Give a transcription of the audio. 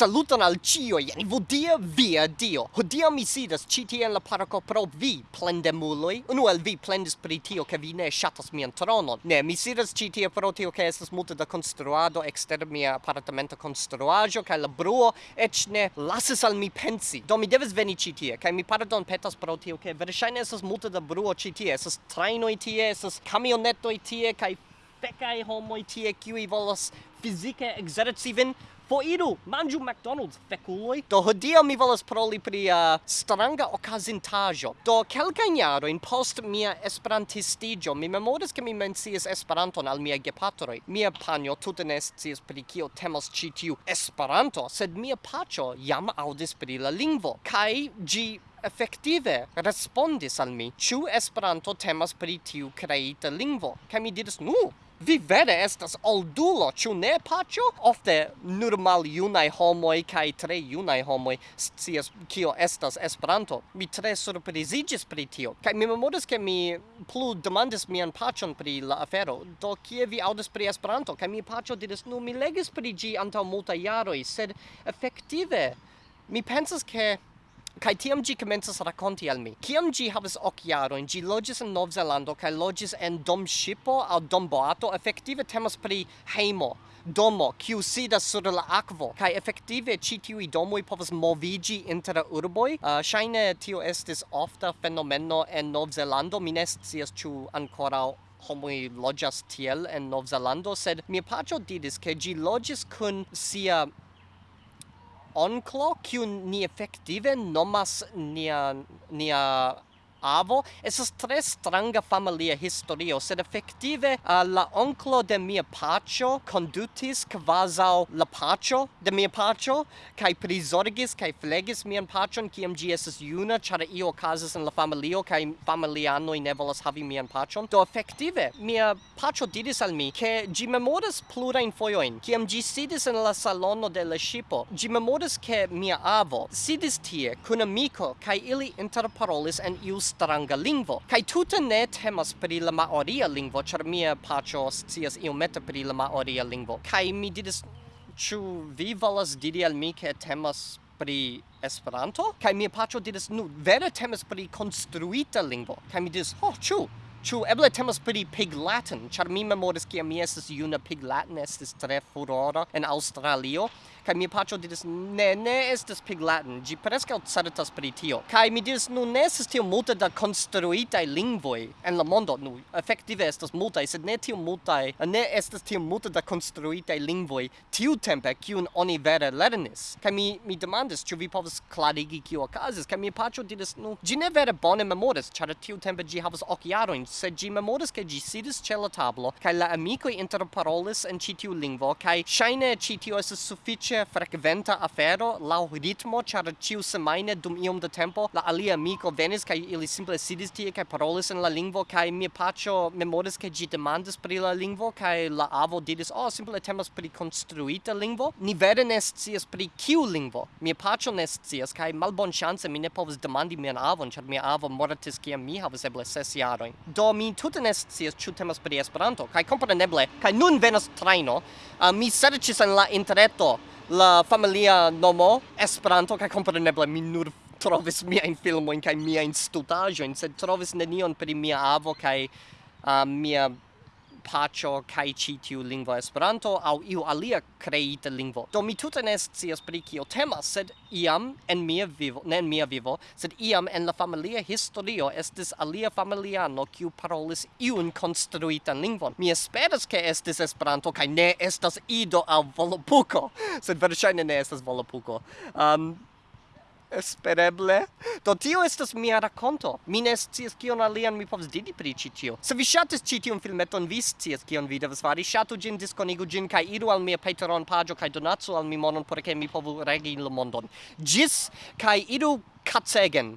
Saluton al cioi, en vodia via Dio. Hodia mi sidas ci tie en la parco pro vi, plendemuloi. Unu el vi plendis pri tio, che vi ne shatas mian tronon. Ne, mi sidas ci tie pro tio, che estas multe da construado exter mia appartamento construajo, ca la bruo, ec ne lasis al mi pensi. Do mi devis veni ci tie, cae mi pardon petas pro tio, che verŝajne estas multe da bruo ci tie. Estas trainoi tie, estas camionetoi tie, cae pecai homoi tie, kiui volas fizike exerci vin, Fo iru, manĝu McDonald's, feculoj. Do hodiaŭ mi volas proli pri uh, stranga okazintaĵo. Do kelkajn jarojn post mia esperantistiĝo, mi memoras ke mi mencias Esperanton al mia gepatroj. Mia panjo tute ne scias pri kio temas ĉi tiu Esperanto, sed mia paĉo jam aŭdis pri la lingvo kaj ĝi effektive respondis al mi, ĉu Esperanto temas pri tiu kreita lingvo. Kaj mi diris, "Nu, Vi vere estas oldulo, ĉu ne, paĉo? Ofte nur maljunaj homoj kaj tre junaj homoj scias kio estas Esperanto. Mi tre surpriziĝis pri tio. Kaj mi memoras ke mi plu demandis mian paĉon pri la afero. Do kie vi aŭdis pri Esperanto? Kaj mi paĉo diris, "Nu, mi legis pri ĝi antaŭ multaj jaroj, sed efektive mi pensas ke Kai tiam gi comences raconti al mi. Kiam gi havas ok jaro, gi logis en Nov Zelando kai logis en dom shipo au dom boato, effektive temas pri heimo domo kiu sidas sur la akvo kai efektive ĉi tiuj domoj povas movigi inter la urboj uh, ŝajne tio estis ofta fenomeno en Novzelando mi ne scias ĉu ankoraŭ homoj loĝas tiel en Novzelando sed mia paĉo diris ke ĝi loĝis kun sia onklo kiu ni efektive nomas nia nia avo. Esas tre stranga familia historio, sed effective uh, eh, la onclo de mia pacho condutis quasau la pacho de mia pacho cae prizorgis cae flegis mian pacion, kiam gi esas juna chara io ocasis in la familio, cae familianoi ne volas havi mian pacion. Do effective, mia pacho diris al mi, ke gi memoras plurain foioin, kiam gi sidis en la salono de la shipo. Gi memoras ke mia avo sidis tie, kun amico, cae ili interparolis en ius stranga lingvo. Kaj tute ne temas pri la maoria lingvo, ĉar mia paĉo scias iomete pri la maoria lingvo. Kaj mi diris, ĉu vi volas diri al mi ke temas pri Esperanto? Kaj mia paĉo diris, nu, vere temas pri konstruita lingvo. Kaj mi diris, ho, ĉu? Ĉu eble temas pri pig Latin, ĉar mi memoris kiam mi estis juna pig Latin estis tre furora en Aŭstralio kaj mi patro diris ne ne estas piglatin ĝi preskaŭ certas pri tio. Kaj mi diris nu ne estas tiom multe da konstruitaj lingvoj en la mondo. Nu efektive estas multaj sed ne tiom multaj ne estas tiom multe da konstruitaj lingvoj tiutempe kiun oni vere lernis. Kaj mi mi demandis ĉu vi povas klarigi kio okazis? Kaj mi patro diris nu ĝi ne vere bone memoris ĉar tiutempe ĝi havas ok jarojn sed ĝi memoris ke ĝi sidis ĉe la tablo kaj la amikoj interparolis en ĉi tiu lingvo kaj ŝajne ĉi tio estas sufiĉe ege frekventa afero la ritmo char ciu semaine dum iom de tempo la alia amico venis kai ili simple sidis tie kai parolis en la lingvo kai mi pacho memoris ke gi demandis pri la lingvo kai la avo diris oh simple temas pri konstruita lingvo. Ni vere ne scias pri kiu lingvo. Mi pacho ne scias kai malbon chance mi ne povas demandi mian avon char mia avo mortis kiam mi havas eble ses jarojn. Do mi tute ne scias ĉu temas pri Esperanto kaj kompreneble kaj nun venas trajno. Uh, mi serĉis en la interreto la familia nomo Esperanto kaj kompreneble mi nur trovis miajn filmojn kaj miajn in sed trovis nenion pri mia avo kaj uh, mia pacho kai chi tiu lingvo Esperanto aŭ iu alia kreita lingvo. Do mi tute ne scias pri kio temas, sed iam en mia vivo, ne en mia vivo, sed iam en la familia historio estis alia familiano kiu parolis iun konstruitan lingvon. Mi esperas ke estis Esperanto kaj ne estas ido al volopuko, sed verŝajne ne estas volopuko. Um, Espereble. Do tio estas mia rakonto. Mi ne scias kion alian mi povas diri pri ĉi tio. Se vi ŝatis ĉi tiun filmeton, vi scias kion vi devas fari. Ŝatu ĝin, diskonigu ĝin kaj iru al mia Patreon paĝo kaj donacu al mi monon por ke mi povu regi la mondon. Ĝis kaj iru kacegen.